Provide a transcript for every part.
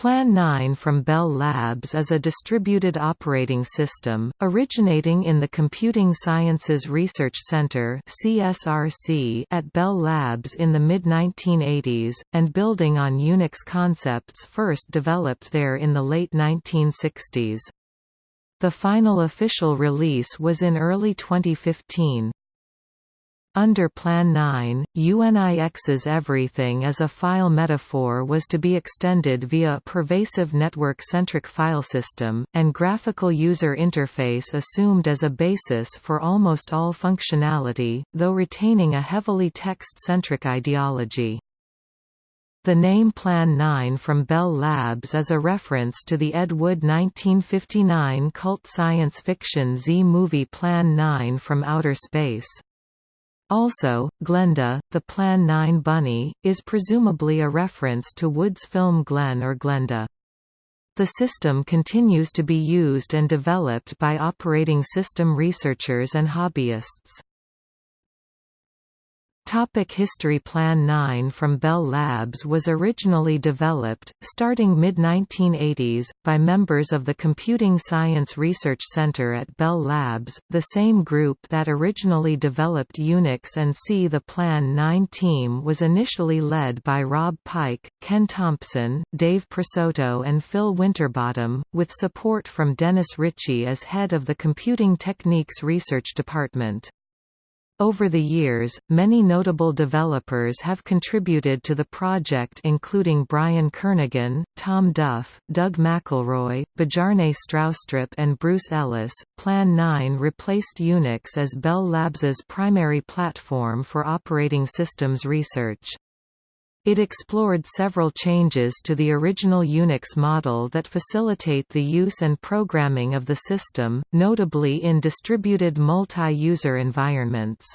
Plan 9 from Bell Labs is a distributed operating system, originating in the Computing Sciences Research Center at Bell Labs in the mid-1980s, and building on Unix concepts first developed there in the late 1960s. The final official release was in early 2015. Under Plan 9, UNIX's everything as a file metaphor was to be extended via a pervasive network-centric file system, and graphical user interface assumed as a basis for almost all functionality, though retaining a heavily text-centric ideology. The name Plan 9 from Bell Labs is a reference to the Ed Wood 1959 cult science fiction Z-movie Plan 9 from Outer Space. Also, Glenda, the Plan 9 bunny, is presumably a reference to Wood's film Glenn or Glenda. The system continues to be used and developed by operating system researchers and hobbyists. Topic History Plan 9 from Bell Labs was originally developed, starting mid-1980s, by members of the Computing Science Research Center at Bell Labs, the same group that originally developed Unix and C. The Plan 9 team was initially led by Rob Pike, Ken Thompson, Dave Presotto and Phil Winterbottom, with support from Dennis Ritchie as head of the Computing Techniques Research Department. Over the years, many notable developers have contributed to the project including Brian Kernighan, Tom Duff, Doug McIlroy, Bjarne Stroustrup and Bruce Ellis. Plan 9 replaced Unix as Bell Labs's primary platform for operating systems research. It explored several changes to the original Unix model that facilitate the use and programming of the system, notably in distributed multi-user environments.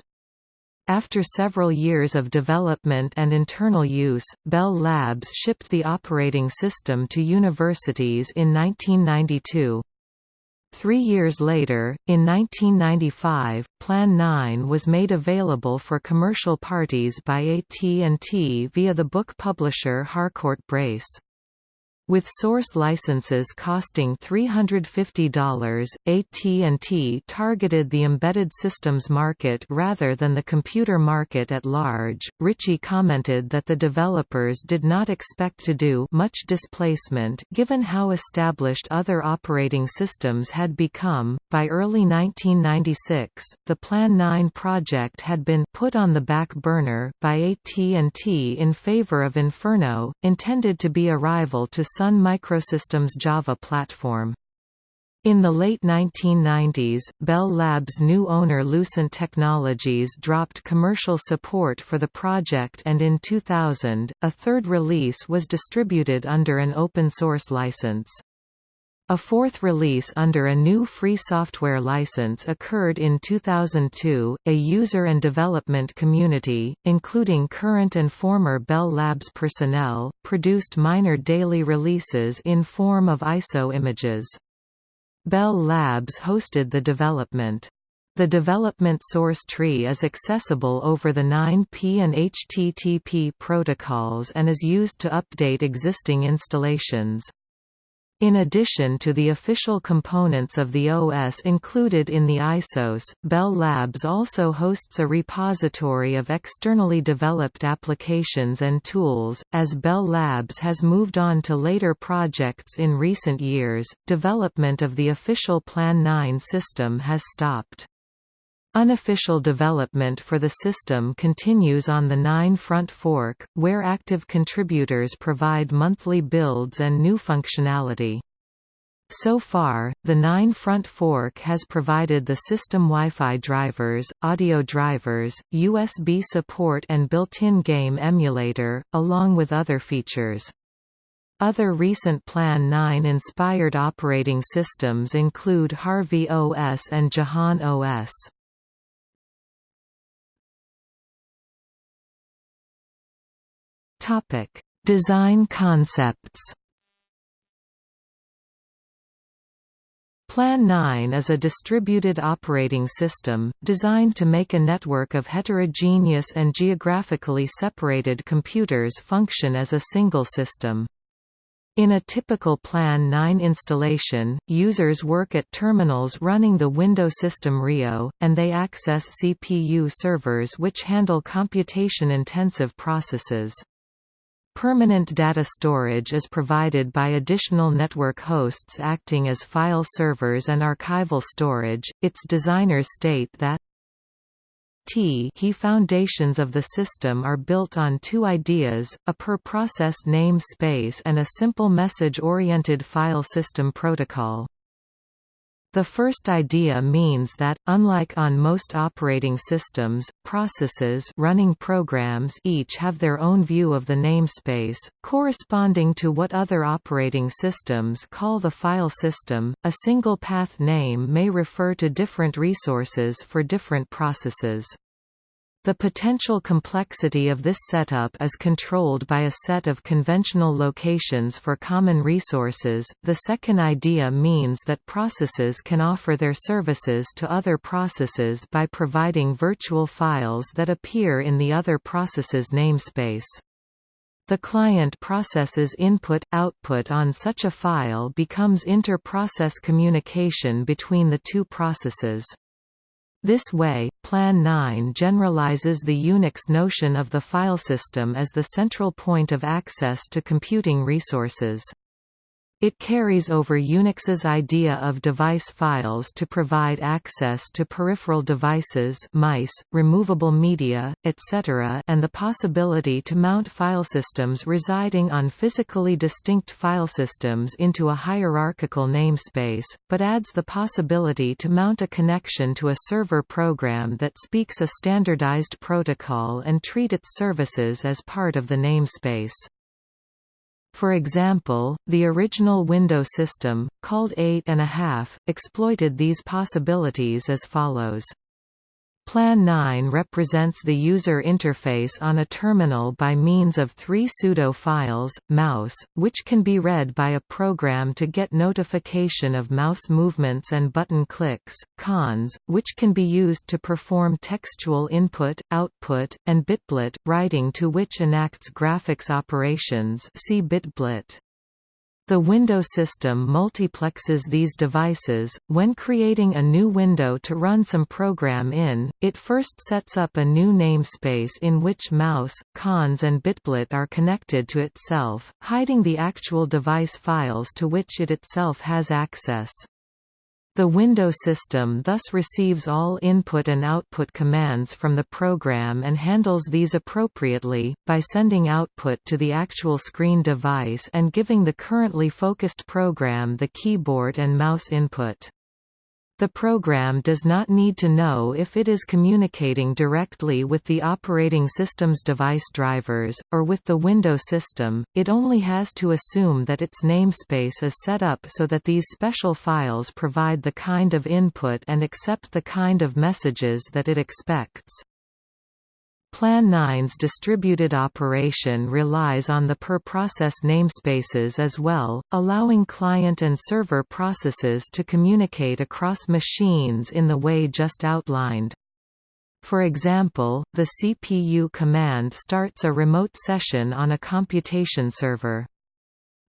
After several years of development and internal use, Bell Labs shipped the operating system to universities in 1992. Three years later, in 1995, Plan 9 was made available for commercial parties by AT&T via the book publisher Harcourt Brace. With source licenses costing $350, AT&T targeted the embedded systems market rather than the computer market at large. Ritchie commented that the developers did not expect to do much displacement given how established other operating systems had become. By early 1996, the Plan 9 project had been put on the back burner by AT&T in favor of Inferno, intended to be a rival to Sun Microsystems Java platform. In the late 1990s, Bell Labs' new owner Lucent Technologies dropped commercial support for the project and in 2000, a third release was distributed under an open-source license. A fourth release under a new free software license occurred in 2002. A user and development community, including current and former Bell Labs personnel, produced minor daily releases in form of ISO images. Bell Labs hosted the development. The development source tree is accessible over the 9P and HTTP protocols and is used to update existing installations. In addition to the official components of the OS included in the ISOs, Bell Labs also hosts a repository of externally developed applications and tools. As Bell Labs has moved on to later projects in recent years, development of the official Plan 9 system has stopped. Unofficial development for the system continues on the 9 front fork, where active contributors provide monthly builds and new functionality. So far, the 9 front fork has provided the system Wi-Fi drivers, audio drivers, USB support and built-in game emulator, along with other features. Other recent Plan 9 inspired operating systems include Harvey OS and Jehanne OS. Topic: Design concepts. Plan 9 is a distributed operating system, designed to make a network of heterogeneous and geographically separated computers function as a single system. In a typical Plan 9 installation, users work at terminals running the Window System Rio, and they access CPU servers which handle computation-intensive processes. Permanent data storage is provided by additional network hosts acting as file servers and archival storage. Its designers state that T he foundations of the system are built on two ideas, a per-process namespace and a simple message-oriented file system protocol. The first idea means that, unlike on most operating systems, processes running programs each have their own view of the namespace, corresponding to what other operating systems call the file system. A single path name may refer to different resources for different processes. The potential complexity of this setup is controlled by a set of conventional locations for common resources. The second idea means that processes can offer their services to other processes by providing virtual files that appear in the other process's namespace. The client process's input-output on such a file becomes inter-process communication between the two processes. This way, Plan 9 generalizes the Unix notion of the filesystem as the central point of access to computing resources. It carries over Unix's idea of device files to provide access to peripheral devices mice, removable media, etc. and the possibility to mount file systems residing on physically distinct file systems into a hierarchical namespace, but adds the possibility to mount a connection to a server program that speaks a standardized protocol and treat its services as part of the namespace. For example, the original Window system, called 8.5, exploited these possibilities as follows. Plan 9 represents the user interface on a terminal by means of three pseudo files, mouse, which can be read by a program to get notification of mouse movements and button clicks, cons, which can be used to perform textual input, output, and bitblit, writing to which enacts graphics operations see bitblit. The window system multiplexes these devices. When creating a new window to run some program in, it first sets up a new namespace in which mouse, cons and bitblit are connected to itself, hiding the actual device files to which it itself has access. The window system thus receives all input and output commands from the program and handles these appropriately, by sending output to the actual screen device and giving the currently focused program the keyboard and mouse input. The program does not need to know if it is communicating directly with the operating system's device drivers, or with the Window system, it only has to assume that its namespace is set up so that these special files provide the kind of input and accept the kind of messages that it expects. Plan 9's distributed operation relies on the per-process namespaces as well, allowing client and server processes to communicate across machines in the way just outlined. For example, the CPU command starts a remote session on a computation server.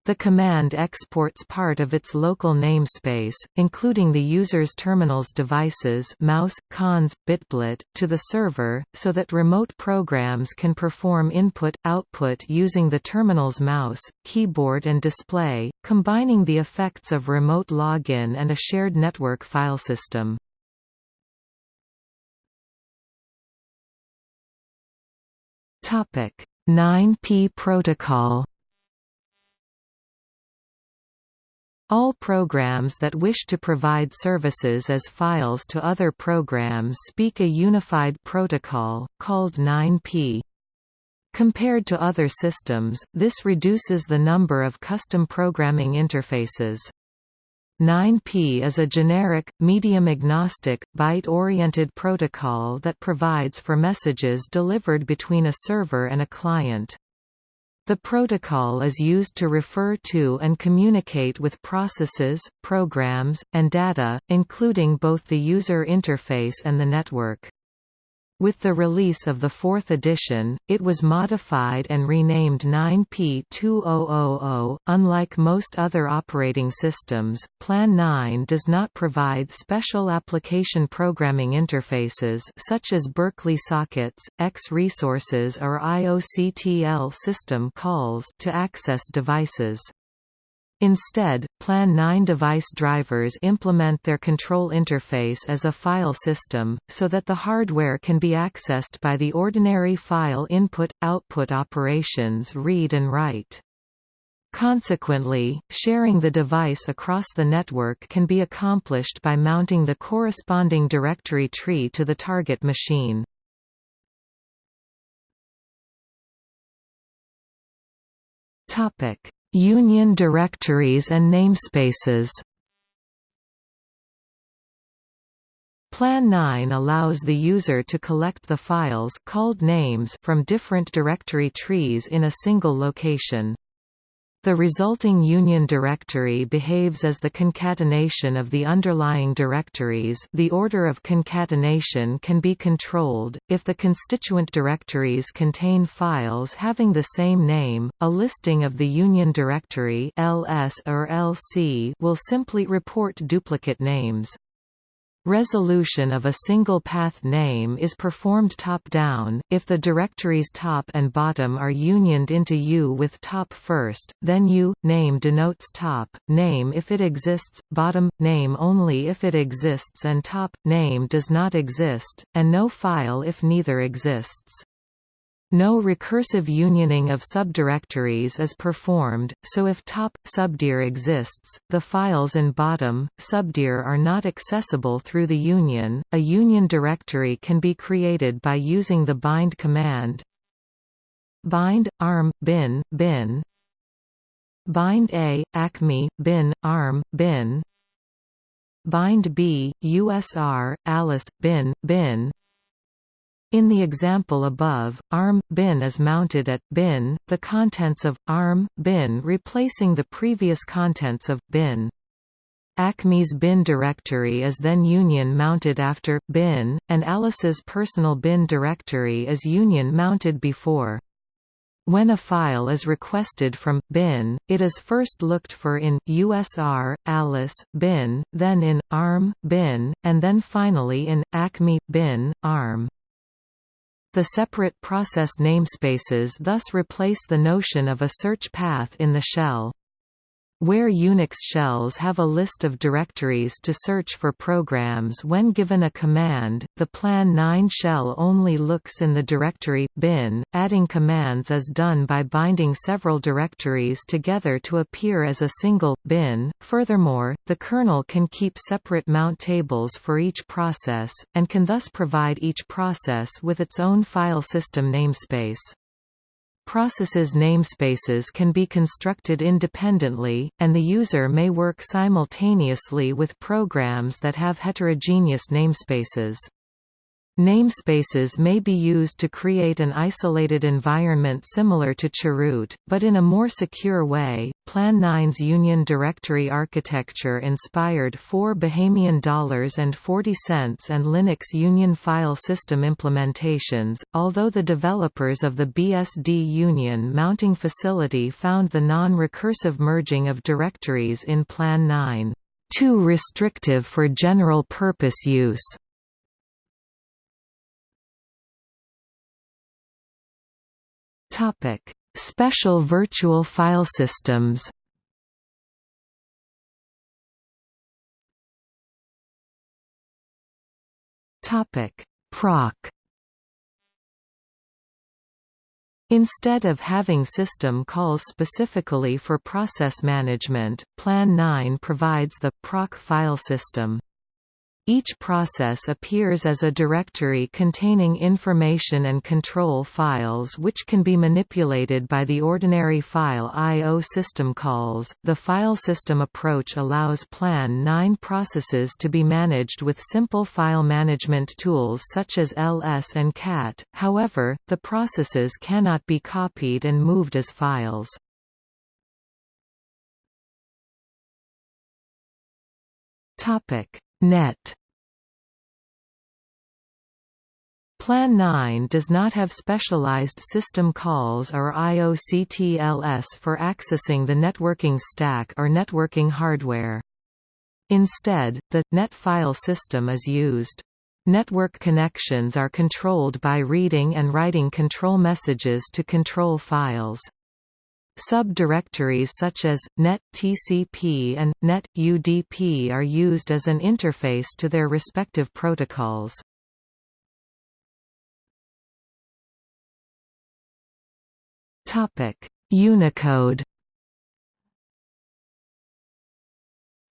The command exports part of its local namespace, including the user's terminal's devices mouse, cons, bitblit, to the server, so that remote programs can perform input-output using the terminal's mouse, keyboard and display, combining the effects of remote login and a shared network file system. Topic 9P protocol All programs that wish to provide services as files to other programs speak a unified protocol, called 9P. Compared to other systems, this reduces the number of custom programming interfaces. 9P is a generic, medium-agnostic, byte-oriented protocol that provides for messages delivered between a server and a client. The protocol is used to refer to and communicate with processes, programs, and data, including both the user interface and the network. With the release of the fourth edition, it was modified and renamed 9P2000. Unlike most other operating systems, Plan 9 does not provide special application programming interfaces such as Berkeley sockets, X resources or IOCTL system calls to access devices. Instead, Plan 9 device drivers implement their control interface as a file system, so that the hardware can be accessed by the ordinary file input-output operations read and write. Consequently, sharing the device across the network can be accomplished by mounting the corresponding directory tree to the target machine. Topic: Union directories and namespaces Plan 9 allows the user to collect the files called names from different directory trees in a single location. The resulting union directory behaves as the concatenation of the underlying directories the order of concatenation can be controlled, if the constituent directories contain files having the same name, a listing of the union directory ls or lc will simply report duplicate names. Resolution of a single path name is performed top-down, if the directory's top and bottom are unioned into U with top first, then U, name denotes top, name if it exists, bottom, name only if it exists and top, name does not exist, and no file if neither exists. No recursive unioning of subdirectories is performed, so if top, subdir exists, the files in bottom, subdir are not accessible through the union. A union directory can be created by using the bind command bind, arm, bin, bin bind a, acme, bin, arm, bin bind b, usr, alice, bin, bin in the example above, ARM bin is mounted at bin, the contents of ARM bin replacing the previous contents of bin. Acme's bin directory is then union mounted after bin, and Alice's personal bin directory is union mounted before. When a file is requested from bin, it is first looked for in USR, Alice, bin, then in ARM, bin, and then finally in Acme, bin, ARM. The separate process namespaces thus replace the notion of a search path in the shell. Where Unix shells have a list of directories to search for programs when given a command, the Plan 9 shell only looks in the directory bin. Adding commands is done by binding several directories together to appear as a single bin. Furthermore, the kernel can keep separate mount tables for each process, and can thus provide each process with its own file system namespace. Processes' namespaces can be constructed independently, and the user may work simultaneously with programs that have heterogeneous namespaces. Namespaces may be used to create an isolated environment similar to chroot, but in a more secure way. Plan 9's Union Directory architecture inspired four Bahamian dollars and 40 cents and Linux Union file system implementations, although the developers of the BSD Union mounting facility found the non-recursive merging of directories in Plan 9 too restrictive for general-purpose use. Topic: Special virtual file systems. Topic: Proc. Instead of having system calls specifically for process management, Plan 9 provides the proc file system. Each process appears as a directory containing information and control files which can be manipulated by the ordinary file I.O. system calls. The file system approach allows Plan 9 processes to be managed with simple file management tools such as ls and cat, however, the processes cannot be copied and moved as files. Topic Net Plan 9 does not have specialized system calls or IOCTLS for accessing the networking stack or networking hardware. Instead, the .NET file system is used. Network connections are controlled by reading and writing control messages to control files. Subdirectories such as net TCP and net UDP are used as an interface to their respective protocols. Topic: Unicode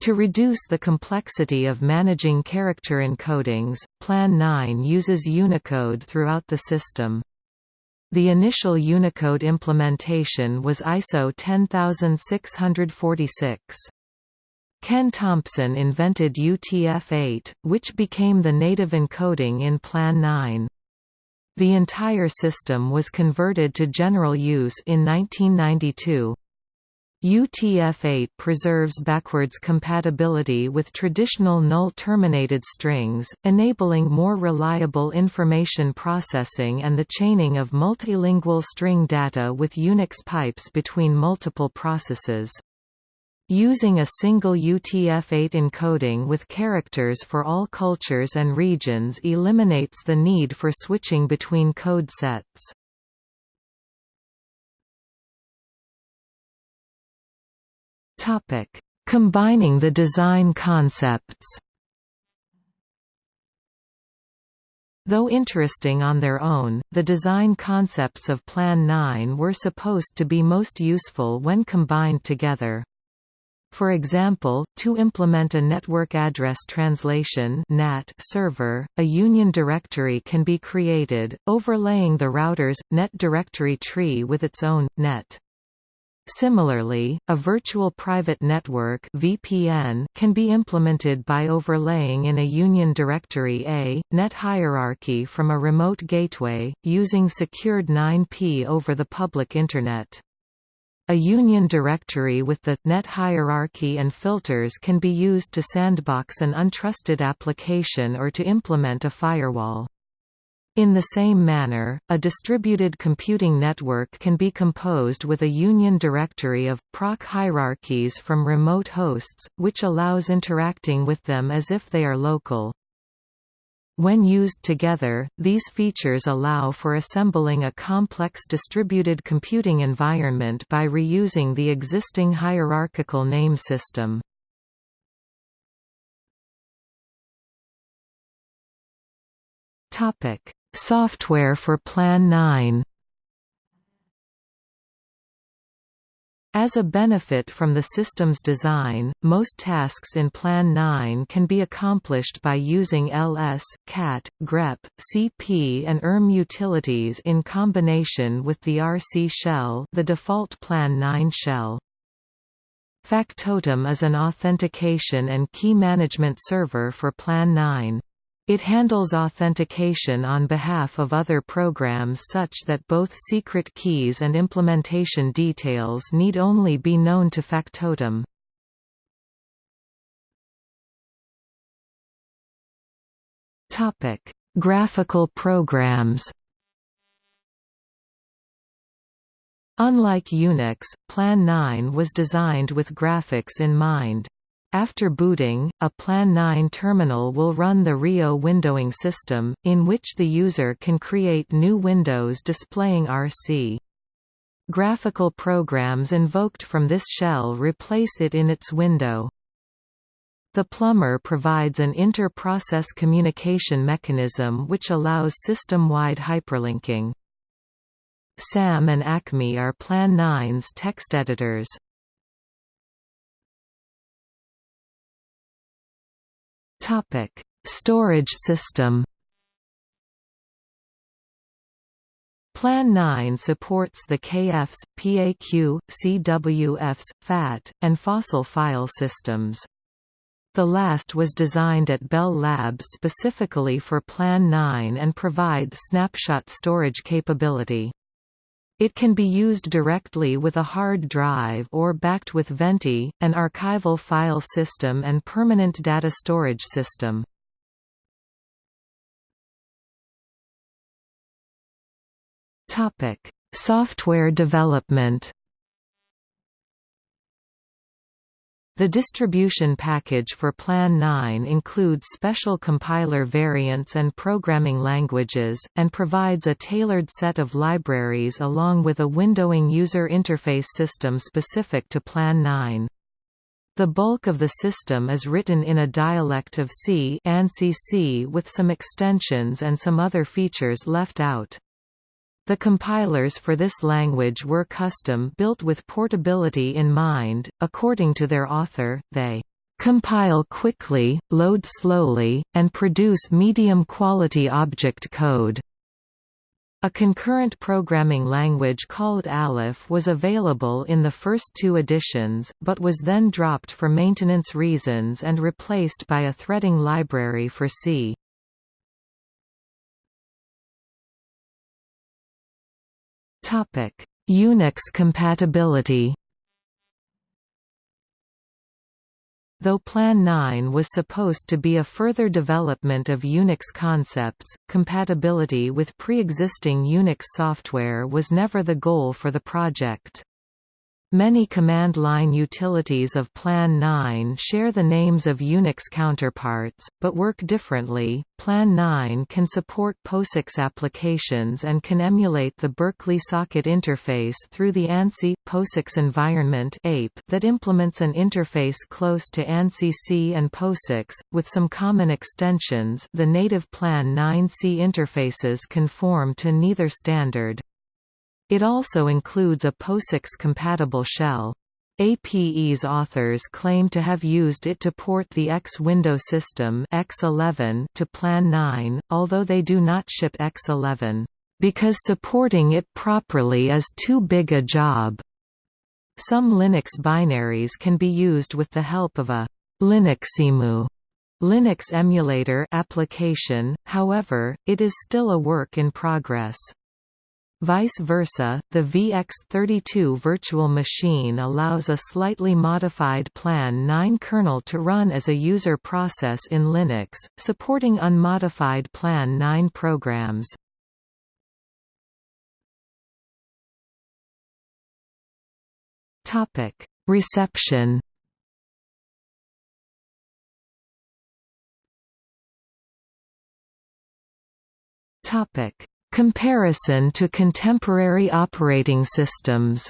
To reduce the complexity of managing character encodings, Plan 9 uses Unicode throughout the system. The initial Unicode implementation was ISO 10646. Ken Thompson invented UTF-8, which became the native encoding in Plan 9. The entire system was converted to general use in 1992. UTF-8 preserves backwards compatibility with traditional null-terminated strings, enabling more reliable information processing and the chaining of multilingual string data with Unix pipes between multiple processes. Using a single UTF-8 encoding with characters for all cultures and regions eliminates the need for switching between code sets. Combining the design concepts Though interesting on their own, the design concepts of Plan 9 were supposed to be most useful when combined together. For example, to implement a network address translation NAT server, a union directory can be created, overlaying the router's, net directory tree with its own, net. Similarly, a virtual private network VPN can be implemented by overlaying in a union directory a, net hierarchy from a remote gateway, using secured 9P over the public Internet. A union directory with the net hierarchy and filters can be used to sandbox an untrusted application or to implement a firewall. In the same manner, a distributed computing network can be composed with a union directory of proc hierarchies from remote hosts, which allows interacting with them as if they are local. When used together, these features allow for assembling a complex distributed computing environment by reusing the existing hierarchical name system. Software for Plan 9 As a benefit from the system's design, most tasks in Plan 9 can be accomplished by using ls, cat, grep, cp and erm utilities in combination with the RC shell the default Plan 9 shell. Factotum is an authentication and key management server for Plan 9. It handles authentication on behalf of other programs such that both secret keys and implementation details need only be known to Factotum. Graphical programs Unlike Unix, Plan 9 was designed with graphics in mind. After booting, a Plan 9 terminal will run the Rio windowing system, in which the user can create new windows displaying RC. Graphical programs invoked from this shell replace it in its window. The plumber provides an inter-process communication mechanism which allows system-wide hyperlinking. SAM and ACME are Plan 9's text editors. Topic: Storage system. Plan 9 supports the KFS, PAQ, CWFs, FAT, and fossil file systems. The last was designed at Bell Labs specifically for Plan 9 and provides snapshot storage capability. It can be used directly with a hard drive or backed with Venti, an archival file system and permanent data storage system. Topic: Software development The distribution package for Plan 9 includes special compiler variants and programming languages, and provides a tailored set of libraries along with a windowing user interface system specific to Plan 9. The bulk of the system is written in a dialect of C, ANSI C with some extensions and some other features left out. The compilers for this language were custom built with portability in mind. According to their author, they compile quickly, load slowly, and produce medium-quality object code. A concurrent programming language called Alef was available in the first two editions, but was then dropped for maintenance reasons and replaced by a threading library for C. Topic: Unix compatibility. Though Plan 9 was supposed to be a further development of Unix concepts, compatibility with pre-existing Unix software was never the goal for the project. Many command line utilities of Plan 9 share the names of Unix counterparts, but work differently. Plan 9 can support POSIX applications and can emulate the Berkeley socket interface through the ANSI POSIX environment (APE) that implements an interface close to ANSI C and POSIX, with some common extensions. The native Plan 9C interfaces conform to neither standard. It also includes a POSIX-compatible shell. APE's authors claim to have used it to port the X window system X11 to Plan 9, although they do not ship X11, "...because supporting it properly is too big a job." Some Linux binaries can be used with the help of a Linuxemu Linux emulator application, however, it is still a work in progress. Vice versa, the VX32 virtual machine allows a slightly modified Plan 9 kernel to run as a user process in Linux, supporting unmodified Plan 9 programs. Reception Topic Comparison to contemporary operating systems.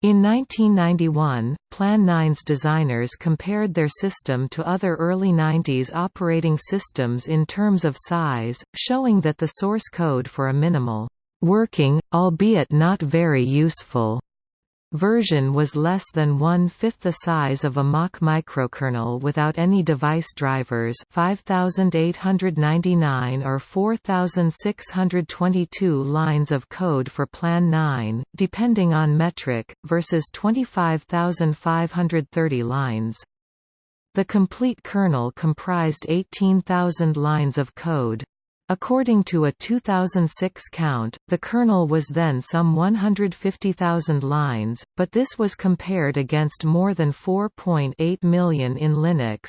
In 1991, Plan 9's designers compared their system to other early 90s operating systems in terms of size, showing that the source code for a minimal, working, albeit not very useful, version was less than one-fifth the size of a Mach microkernel without any device drivers 5899 or 4622 lines of code for Plan 9, depending on metric, versus 25530 lines. The complete kernel comprised 18,000 lines of code. According to a 2006 count, the kernel was then some 150,000 lines, but this was compared against more than 4.8 million in Linux.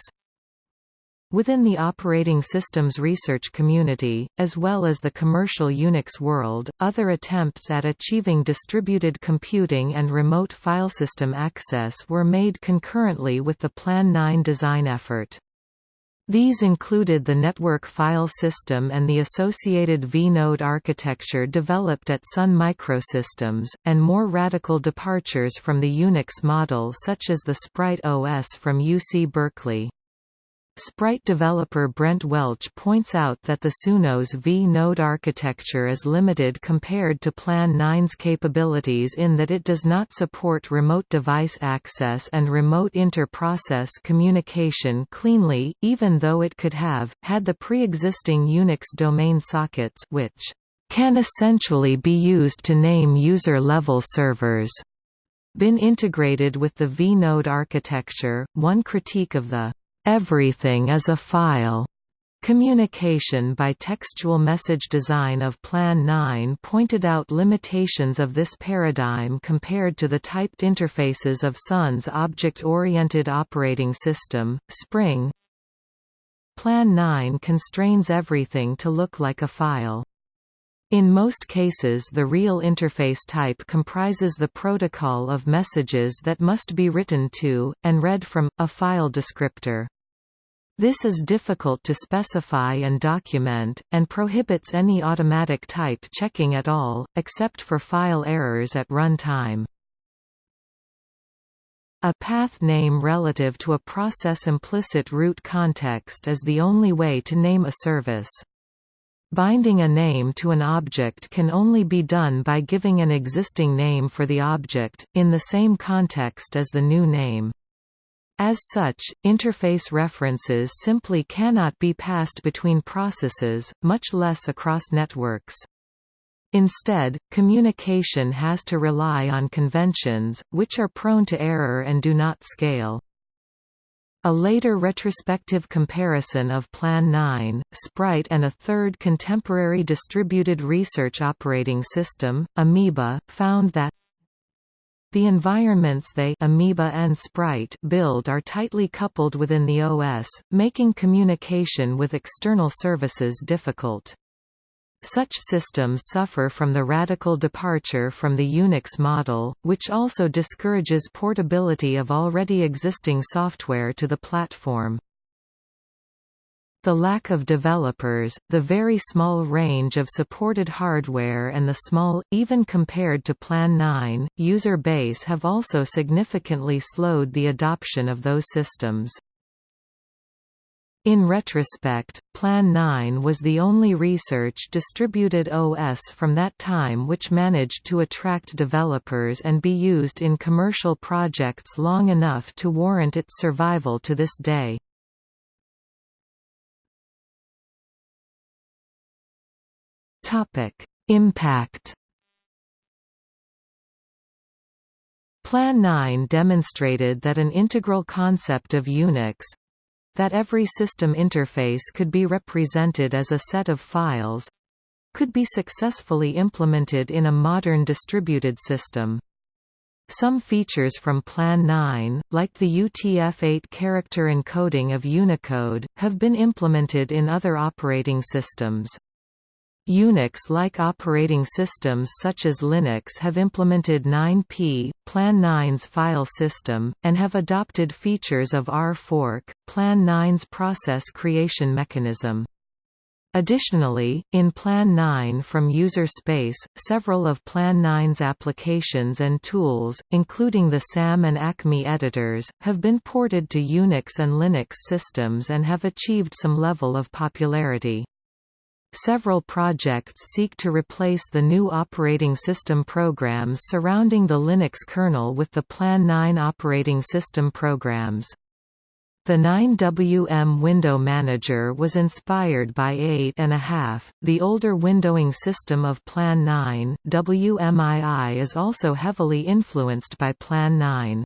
Within the operating systems research community, as well as the commercial Unix world, other attempts at achieving distributed computing and remote filesystem access were made concurrently with the Plan 9 design effort. These included the network file system and the associated vNode architecture developed at Sun Microsystems, and more radical departures from the Unix model such as the Sprite OS from UC Berkeley. Sprite developer Brent Welch points out that the Sunos v-node architecture is limited compared to Plan 9's capabilities in that it does not support remote device access and remote inter-process communication cleanly, even though it could have, had the pre-existing Unix domain sockets which can essentially be used to name user-level servers been integrated with the v-node architecture. One critique of the Everything is a file. Communication by textual message design of Plan 9 pointed out limitations of this paradigm compared to the typed interfaces of Sun's object-oriented operating system, Spring. Plan 9 constrains everything to look like a file. In most cases the real interface type comprises the protocol of messages that must be written to, and read from, a file descriptor. This is difficult to specify and document, and prohibits any automatic type checking at all, except for file errors at runtime. A path name relative to a process implicit root context is the only way to name a service. Binding a name to an object can only be done by giving an existing name for the object, in the same context as the new name. As such, interface references simply cannot be passed between processes, much less across networks. Instead, communication has to rely on conventions, which are prone to error and do not scale. A later retrospective comparison of Plan 9, Sprite and a third contemporary distributed research operating system, Amoeba, found that the environments they Amoeba and Sprite build are tightly coupled within the OS, making communication with external services difficult. Such systems suffer from the radical departure from the Unix model, which also discourages portability of already existing software to the platform. The lack of developers, the very small range of supported hardware and the small, even compared to Plan 9, user base have also significantly slowed the adoption of those systems. In retrospect, Plan 9 was the only research distributed OS from that time which managed to attract developers and be used in commercial projects long enough to warrant its survival to this day. Topic: Impact. Plan 9 demonstrated that an integral concept of Unix that every system interface could be represented as a set of files could be successfully implemented in a modern distributed system. Some features from Plan 9, like the UTF-8 character encoding of Unicode, have been implemented in other operating systems. Unix-like operating systems such as Linux have implemented 9p, Plan 9's file system, and have adopted features of R-fork, Plan 9's process creation mechanism. Additionally, in Plan 9 from user space, several of Plan 9's applications and tools, including the SAM and ACME editors, have been ported to Unix and Linux systems and have achieved some level of popularity. Several projects seek to replace the GNU operating system programs surrounding the Linux kernel with the Plan 9 operating system programs. The 9WM window manager was inspired by 8.5, the older windowing system of Plan 9. WMII is also heavily influenced by Plan 9.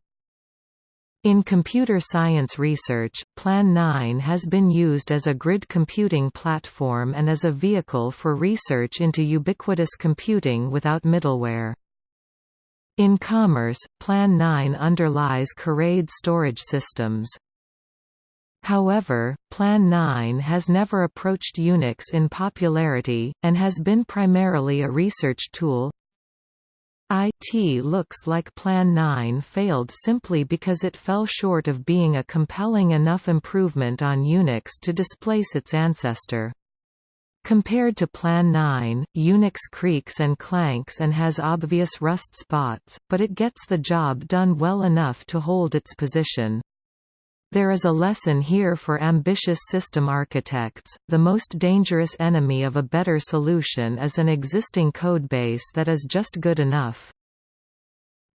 In computer science research, Plan 9 has been used as a grid computing platform and as a vehicle for research into ubiquitous computing without middleware. In commerce, Plan 9 underlies Coraid storage systems. However, Plan 9 has never approached Unix in popularity, and has been primarily a research tool, IT looks like Plan 9 failed simply because it fell short of being a compelling enough improvement on Unix to displace its ancestor. Compared to Plan 9, Unix creaks and clanks and has obvious rust spots, but it gets the job done well enough to hold its position. There is a lesson here for ambitious system architects, the most dangerous enemy of a better solution is an existing codebase that is just good enough.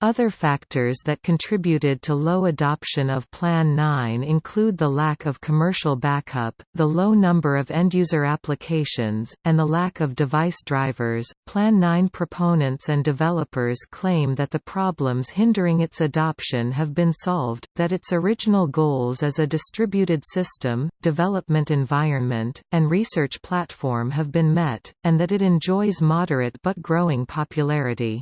Other factors that contributed to low adoption of Plan 9 include the lack of commercial backup, the low number of end-user applications, and the lack of device drivers. Plan 9 proponents and developers claim that the problems hindering its adoption have been solved, that its original goals as a distributed system, development environment, and research platform have been met, and that it enjoys moderate but growing popularity.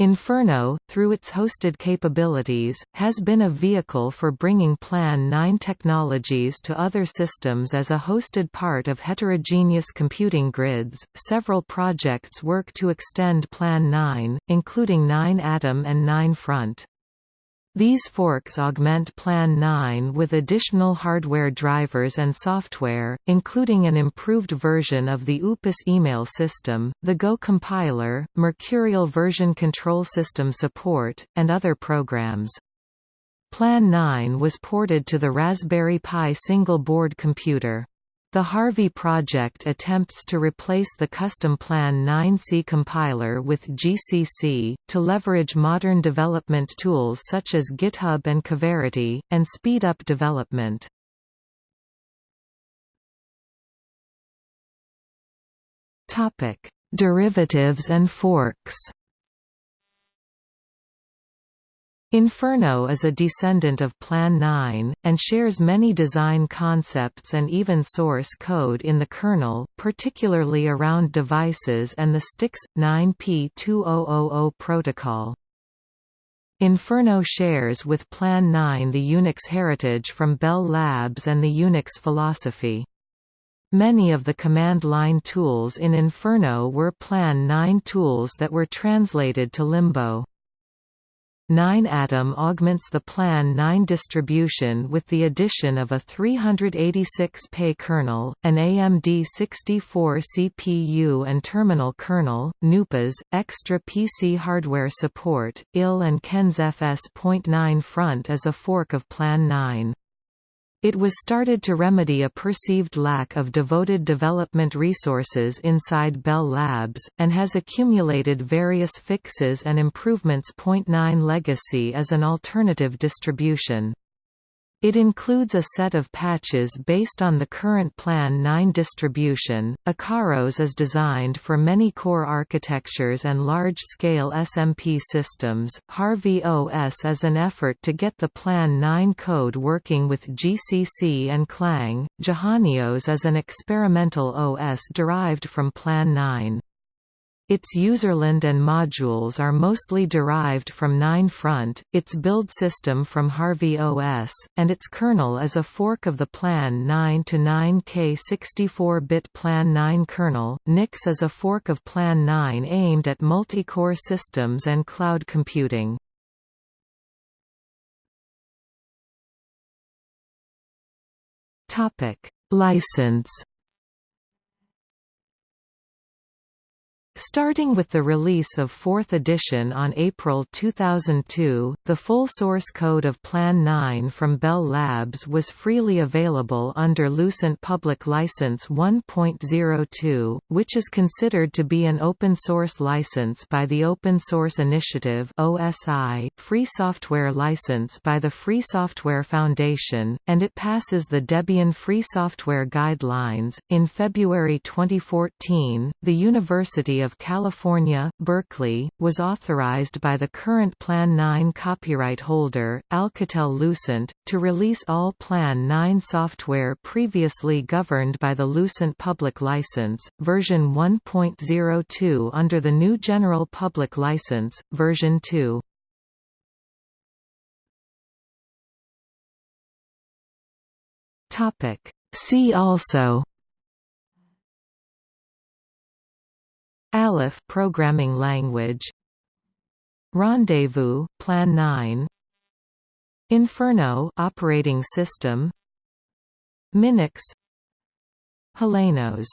Inferno, through its hosted capabilities, has been a vehicle for bringing Plan 9 technologies to other systems as a hosted part of heterogeneous computing grids. Several projects work to extend Plan 9, including 9 Atom and 9 Front. These forks augment Plan 9 with additional hardware drivers and software, including an improved version of the Upas email system, the Go compiler, Mercurial version control system support, and other programs. Plan 9 was ported to the Raspberry Pi single-board computer. The Harvey project attempts to replace the custom Plan 9C compiler with GCC, to leverage modern development tools such as GitHub and Coverity, and speed up development. Derivatives and forks Inferno is a descendant of Plan 9, and shares many design concepts and even source code in the kernel, particularly around devices and the Styx 9P2000 protocol. Inferno shares with Plan 9 the Unix heritage from Bell Labs and the Unix philosophy. Many of the command line tools in Inferno were Plan 9 tools that were translated to Limbo. 9-atom augments the Plan 9 distribution with the addition of a 386-PAE kernel, an AMD 64 CPU and terminal kernel, NUPAs, extra PC hardware support, IL and Ken's FS.9 Front as a fork of Plan 9. It was started to remedy a perceived lack of devoted development resources inside Bell Labs, and has accumulated various fixes and improvements. 9legacy as an alternative distribution. It includes a set of patches based on the current Plan 9 distribution. Akaros is designed for many core architectures and large-scale SMP systems. Harvey OS is an effort to get the Plan 9 code working with GCC and Clang. Jehanne OS is an experimental OS derived from Plan 9. Its userland and modules are mostly derived from 9front, its build system from Harvey OS, and its kernel is a fork of the Plan 9 to 9K 64-bit Plan 9 kernel. Nix is a fork of Plan 9 aimed at multi-core systems and cloud computing. Topic: License Starting with the release of 4th edition on April 2002, the full source code of Plan 9 from Bell Labs was freely available under Lucent Public License 1.02, which is considered to be an open source license by the Open Source Initiative (OSI), free software license by the Free Software Foundation, and it passes the Debian Free Software Guidelines. In February 2014, the University of California, Berkeley, was authorized by the current Plan 9 copyright holder, Alcatel-Lucent, to release all Plan 9 software previously governed by the Lucent Public License, version 1.02 under the new General Public License, version 2. See also Alef programming language. Rendezvous Plan 9 Inferno operating system. Minix. HelenOS